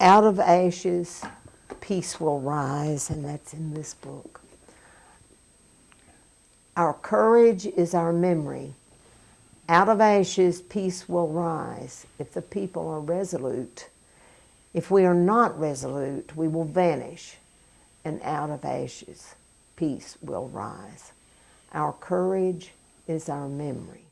Out of ashes, peace will rise, and that's in this book. Our courage is our memory. Out of ashes, peace will rise if the people are resolute. If we are not resolute, we will vanish, and out of ashes, peace will rise. Our courage is our memory.